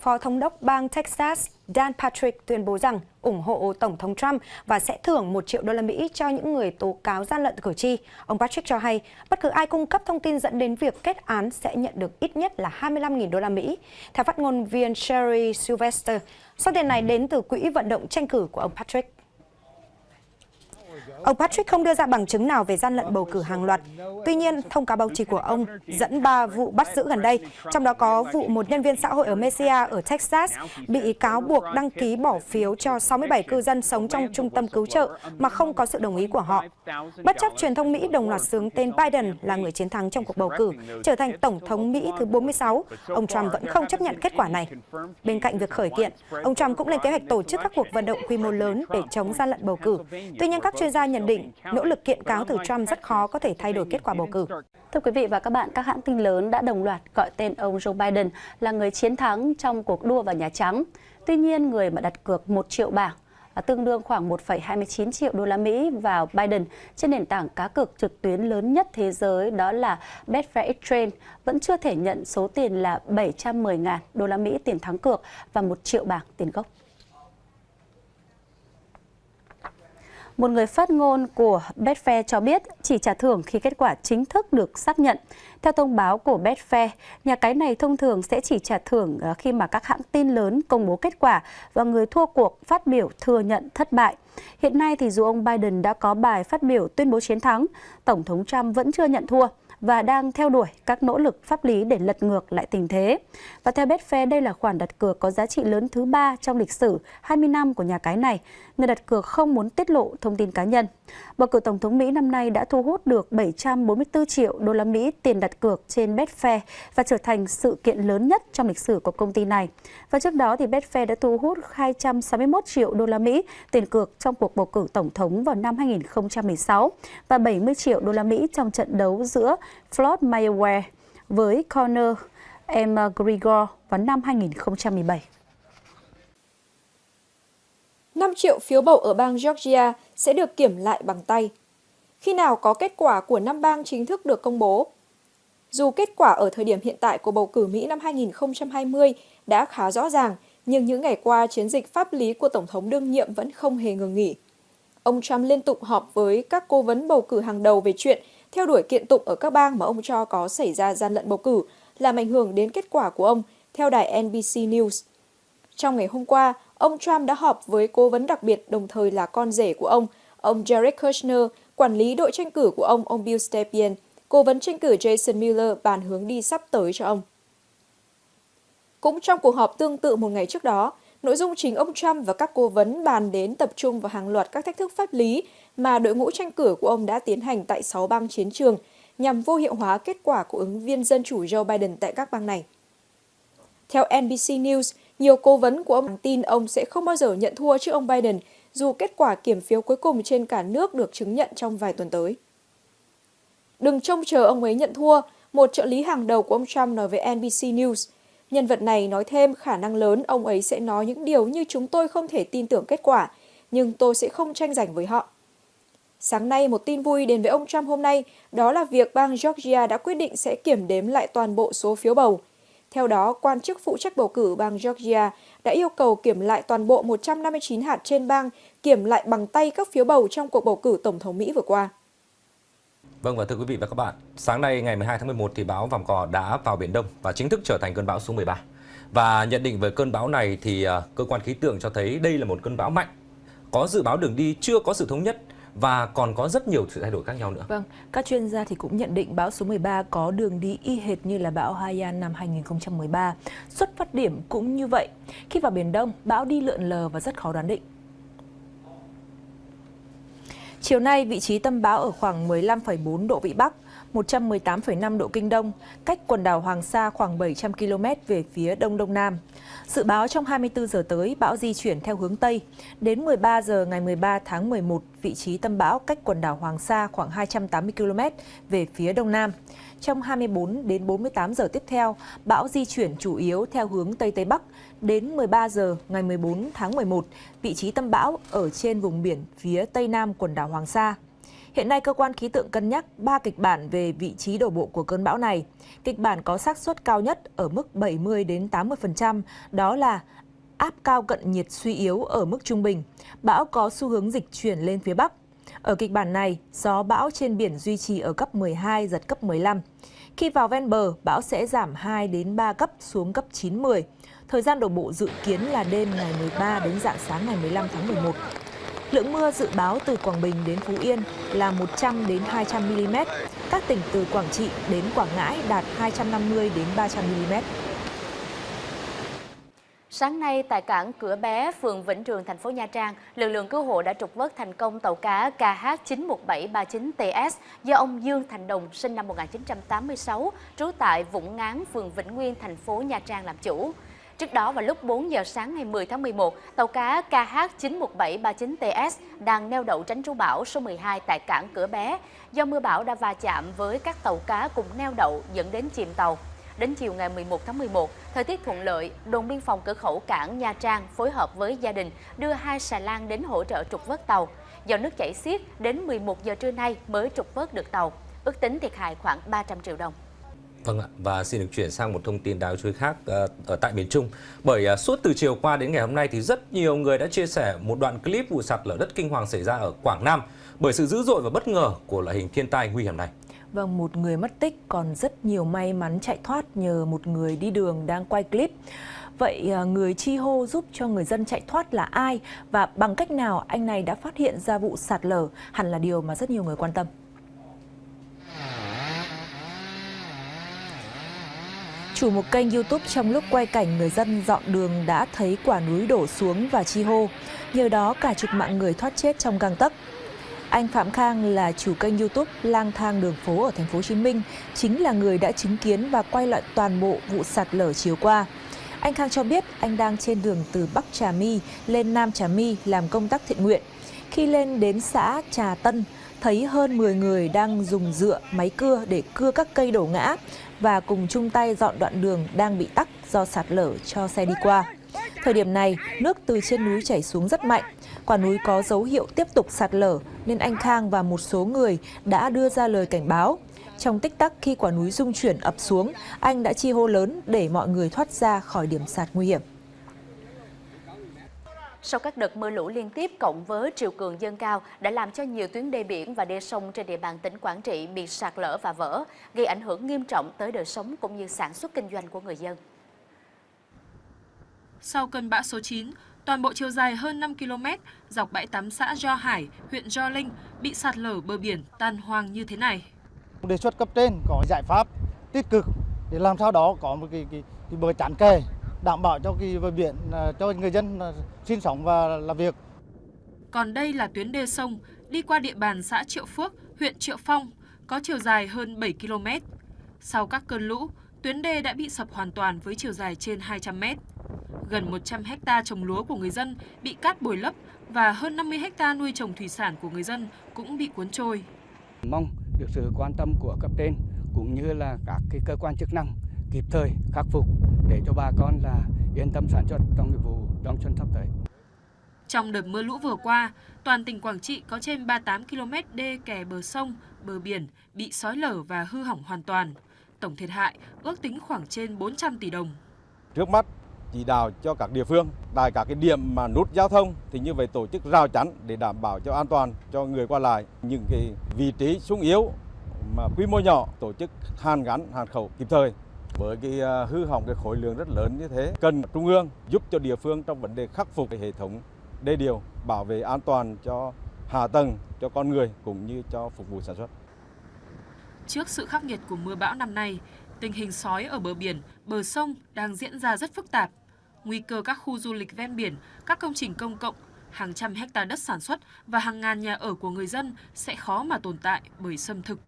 Phó Thống đốc bang Texas Dan Patrick tuyên bố rằng ủng hộ Tổng thống Trump và sẽ thưởng 1 triệu đô la Mỹ cho những người tố cáo gian lận cử tri. Ông Patrick cho hay bất cứ ai cung cấp thông tin dẫn đến việc kết án sẽ nhận được ít nhất là 25.000 đô la Mỹ. Theo phát ngôn viên Sherry Sylvester, số tiền này đến từ quỹ vận động tranh cử của ông Patrick. Ông Patrick không đưa ra bằng chứng nào về gian lận bầu cử hàng loạt. Tuy nhiên, thông cáo báo chí của ông dẫn ba vụ bắt giữ gần đây, trong đó có vụ một nhân viên xã hội ở Messiah ở Texas bị cáo buộc đăng ký bỏ phiếu cho 67 cư dân sống trong trung tâm cứu trợ mà không có sự đồng ý của họ. Bất chấp truyền thông Mỹ đồng loạt sướng tên Biden là người chiến thắng trong cuộc bầu cử, trở thành Tổng thống Mỹ thứ 46, ông Trump vẫn không chấp nhận kết quả này. Bên cạnh việc khởi kiện, ông Trump cũng lên kế hoạch tổ chức các cuộc vận động quy mô lớn để chống gian lận bầu cử. Tuy nhiên, các chuyên gia nhận định nỗ lực kiện cáo từ Trump rất khó có thể thay đổi kết quả bầu cử. Thưa quý vị và các bạn, các hãng tin lớn đã đồng loạt gọi tên ông Joe Biden là người chiến thắng trong cuộc đua vào Nhà Trắng. Tuy nhiên, người mà đặt cược 1 triệu bảng tương đương khoảng 1,29 triệu đô la Mỹ vào Biden trên nền tảng cá cược trực tuyến lớn nhất thế giới đó là Betfair Exchange vẫn chưa thể nhận số tiền là 710.000 đô la Mỹ tiền thắng cược và 1 triệu bảng tiền gốc. Một người phát ngôn của Betfair cho biết chỉ trả thưởng khi kết quả chính thức được xác nhận. Theo thông báo của Betfair, nhà cái này thông thường sẽ chỉ trả thưởng ờ, khi mà các hãng tin lớn công bố kết quả và người thua cuộc phát biểu thừa nhận thất bại. Hiện nay thì dù ông Biden đã có bài phát biểu tuyên bố chiến thắng, Tổng thống Trump vẫn chưa nhận thua và đang theo đuổi các nỗ lực pháp lý để lật ngược lại tình thế. Và theo Betfair, đây là khoản đặt cược có giá trị lớn thứ ba trong lịch sử 20 năm của nhà cái này. Người đặt cược không muốn tiết lộ thông tin cá nhân. Bầu cử Tổng thống Mỹ năm nay đã thu hút được 744 triệu đô la Mỹ tiền đặt cược trên Betfair và trở thành sự kiện lớn nhất trong lịch sử của công ty này. Và trước đó thì Betfair đã thu hút 261 triệu đô la Mỹ tiền cược trong cuộc bầu cử tổng thống vào năm 2016 và 70 triệu đô la Mỹ trong trận đấu giữa Floyd Mayweather với Conor McGregor vào năm 2017. 5 triệu phiếu bầu ở bang Georgia sẽ được kiểm lại bằng tay. Khi nào có kết quả của năm bang chính thức được công bố? Dù kết quả ở thời điểm hiện tại của bầu cử Mỹ năm 2020 đã khá rõ ràng, nhưng những ngày qua chiến dịch pháp lý của Tổng thống đương nhiệm vẫn không hề ngừng nghỉ. Ông Trump liên tục họp với các cố vấn bầu cử hàng đầu về chuyện theo đuổi kiện tụng ở các bang mà ông cho có xảy ra gian lận bầu cử, làm ảnh hưởng đến kết quả của ông, theo đài NBC News. Trong ngày hôm qua, ông Trump đã họp với cố vấn đặc biệt đồng thời là con rể của ông, ông Jared Kushner, quản lý đội tranh cử của ông, ông Bill Stepien, cố vấn tranh cử Jason Miller bàn hướng đi sắp tới cho ông. Cũng trong cuộc họp tương tự một ngày trước đó, nội dung chính ông Trump và các cố vấn bàn đến tập trung vào hàng loạt các thách thức pháp lý mà đội ngũ tranh cử của ông đã tiến hành tại 6 bang chiến trường nhằm vô hiệu hóa kết quả của ứng viên dân chủ Joe Biden tại các bang này. Theo NBC News, nhiều cố vấn của ông tin ông sẽ không bao giờ nhận thua trước ông Biden dù kết quả kiểm phiếu cuối cùng trên cả nước được chứng nhận trong vài tuần tới. Đừng trông chờ ông ấy nhận thua, một trợ lý hàng đầu của ông Trump nói với NBC News. Nhân vật này nói thêm khả năng lớn ông ấy sẽ nói những điều như chúng tôi không thể tin tưởng kết quả, nhưng tôi sẽ không tranh giành với họ. Sáng nay, một tin vui đến với ông Trump hôm nay, đó là việc bang Georgia đã quyết định sẽ kiểm đếm lại toàn bộ số phiếu bầu. Theo đó, quan chức phụ trách bầu cử bang Georgia đã yêu cầu kiểm lại toàn bộ 159 hạt trên bang, kiểm lại bằng tay các phiếu bầu trong cuộc bầu cử Tổng thống Mỹ vừa qua. Vâng và thưa quý vị và các bạn, sáng nay ngày 12 tháng 11 thì bão Vàm Cò đã vào Biển Đông và chính thức trở thành cơn bão số 13. Và nhận định về cơn bão này thì à, cơ quan khí tượng cho thấy đây là một cơn bão mạnh, có dự báo đường đi chưa có sự thống nhất và còn có rất nhiều sự thay đổi khác nhau nữa. Vâng, các chuyên gia thì cũng nhận định bão số 13 có đường đi y hệt như là bão Haiyan năm 2013. Xuất phát điểm cũng như vậy. Khi vào Biển Đông, bão đi lượn lờ và rất khó đoán định. Chiều nay, vị trí tâm bão ở khoảng 15,4 độ Vĩ Bắc, 118,5 độ Kinh Đông, cách quần đảo Hoàng Sa khoảng 700 km về phía Đông Đông Nam. Dự báo trong 24 giờ tới, bão di chuyển theo hướng Tây. Đến 13 giờ ngày 13 tháng 11, vị trí tâm bão cách quần đảo Hoàng Sa khoảng 280 km về phía Đông Nam. Trong 24 đến 48 giờ tiếp theo, bão di chuyển chủ yếu theo hướng Tây Tây Bắc. Đến 13 giờ ngày 14 tháng 11, vị trí tâm bão ở trên vùng biển phía Tây Nam quần đảo Hoàng Sa. Hiện nay, cơ quan khí tượng cân nhắc 3 kịch bản về vị trí đổ bộ của cơn bão này. Kịch bản có xác suất cao nhất ở mức 70 đến 80%, đó là áp cao cận nhiệt suy yếu ở mức trung bình. Bão có xu hướng dịch chuyển lên phía Bắc. Ở kịch bản này, gió bão trên biển duy trì ở cấp 12, giật cấp 15. Khi vào ven bờ, bão sẽ giảm 2 đến 3 cấp xuống cấp 9, 10. Thời gian đổ bộ dự kiến là đêm ngày 13 đến dạng sáng ngày 15 tháng 11. Lượng mưa dự báo từ Quảng Bình đến Phú Yên là 100 đến 200 mm. Các tỉnh từ Quảng Trị đến Quảng Ngãi đạt 250 đến 300 mm. Sáng nay tại cảng Cửa Bé, phường Vĩnh Trường, thành phố Nha Trang, lực lượng cứu hộ đã trục vớt thành công tàu cá KH91739TS do ông Dương Thành Đồng sinh năm 1986, trú tại Vũng Ngán, phường Vĩnh Nguyên, thành phố Nha Trang làm chủ. Trước đó vào lúc 4 giờ sáng ngày 10 tháng 11, tàu cá KH91739TS đang neo đậu tránh trú bão số 12 tại cảng Cửa Bé. Do mưa bão đã va chạm với các tàu cá cùng neo đậu dẫn đến chìm tàu. Đến chiều ngày 11 tháng 11, thời tiết thuận lợi, đồn biên phòng cửa khẩu cảng Nha Trang phối hợp với gia đình đưa hai xà lan đến hỗ trợ trục vớt tàu. Do nước chảy xiết, đến 11 giờ trưa nay mới trục vớt được tàu. Ước tính thiệt hại khoảng 300 triệu đồng. Vâng ạ, và xin được chuyển sang một thông tin đáng chú ý khác ờ, ở tại miền Trung. Bởi ờ, suốt từ chiều qua đến ngày hôm nay thì rất nhiều người đã chia sẻ một đoạn clip vụ sạt lở đất kinh hoàng xảy ra ở Quảng Nam bởi sự dữ dội và bất ngờ của loại hình thiên tai nguy hiểm này. Vâng, một người mất tích còn rất nhiều may mắn chạy thoát nhờ một người đi đường đang quay clip. Vậy ờ, người chi hô giúp cho người dân chạy thoát là ai và bằng cách nào anh này đã phát hiện ra vụ sạt lở hẳn là điều mà rất nhiều người quan tâm. Chủ một kênh YouTube trong lúc quay cảnh người dân dọn đường đã thấy quả núi đổ xuống và chi hô. Nhờ đó cả chục mạng người thoát chết trong gang tấc. Anh Phạm Khang là chủ kênh YouTube Lang thang đường phố ở thành phố Hồ Chí Minh, chính là người đã chứng kiến và quay lại toàn bộ vụ sạt lở chiều qua. Anh Khang cho biết anh đang trên đường từ Bắc Trà My lên Nam Trà My làm công tác thiện nguyện. Khi lên đến xã Trà Tân, thấy hơn 10 người đang dùng dựa, máy cưa để cưa các cây đổ ngã và cùng chung tay dọn đoạn đường đang bị tắc do sạt lở cho xe đi qua. Thời điểm này, nước từ trên núi chảy xuống rất mạnh. Quả núi có dấu hiệu tiếp tục sạt lở nên anh Khang và một số người đã đưa ra lời cảnh báo. Trong tích tắc khi quả núi rung chuyển ập xuống, anh đã chi hô lớn để mọi người thoát ra khỏi điểm sạt nguy hiểm. Sau các đợt mưa lũ liên tiếp cộng với triều cường dâng cao đã làm cho nhiều tuyến đê biển và đê sông trên địa bàn tỉnh Quảng Trị bị sạt lở và vỡ, gây ảnh hưởng nghiêm trọng tới đời sống cũng như sản xuất kinh doanh của người dân. Sau cơn bão số 9, toàn bộ chiều dài hơn 5 km dọc bãi tắm xã Do Hải, huyện Do Linh bị sạt lở bờ biển tan hoang như thế này. Đề xuất cấp trên có giải pháp tích cực để làm sao đó có một cái, cái, cái bờ chắn kè đảm bảo cho cái bờ biển à, cho người dân à, sinh sống và làm việc. Còn đây là tuyến đê sông đi qua địa bàn xã Triệu Phước, huyện Triệu Phong, có chiều dài hơn 7 km. Sau các cơn lũ, tuyến đê đã bị sập hoàn toàn với chiều dài trên 200 mét. Gần 100 hecta trồng lúa của người dân bị cát bồi lấp và hơn 50 hecta nuôi trồng thủy sản của người dân cũng bị cuốn trôi. Mong được sự quan tâm của cấp trên cũng như là các cái cơ quan chức năng kịp thời khắc phục để cho bà con là yên tâm sản xuất trong vụ đón xuân sắp tới. Trong đợt mưa lũ vừa qua, toàn tỉnh Quảng Trị có trên 38 km đê kè bờ sông, bờ biển bị sói lở và hư hỏng hoàn toàn. Tổng thiệt hại ước tính khoảng trên 400 tỷ đồng. Trước mắt chỉ đạo cho các địa phương tại các cái điểm mà nút giao thông thì như vậy tổ chức rào chắn để đảm bảo cho an toàn cho người qua lại những cái vị trí sung yếu mà quy mô nhỏ tổ chức hàn gắn hàn khẩu kịp thời với cái à, hư hỏng cái khối lượng rất lớn như thế cần trung ương giúp cho địa phương trong vấn đề khắc phục cái hệ thống đê điều bảo vệ an toàn cho hạ tầng cho con người cũng như cho phục vụ sản xuất. Trước sự khắc nghiệt của mưa bão năm nay, tình hình sói ở bờ biển, bờ sông đang diễn ra rất phức tạp. Nguy cơ các khu du lịch ven biển, các công trình công cộng, hàng trăm hecta đất sản xuất và hàng ngàn nhà ở của người dân sẽ khó mà tồn tại bởi xâm thực.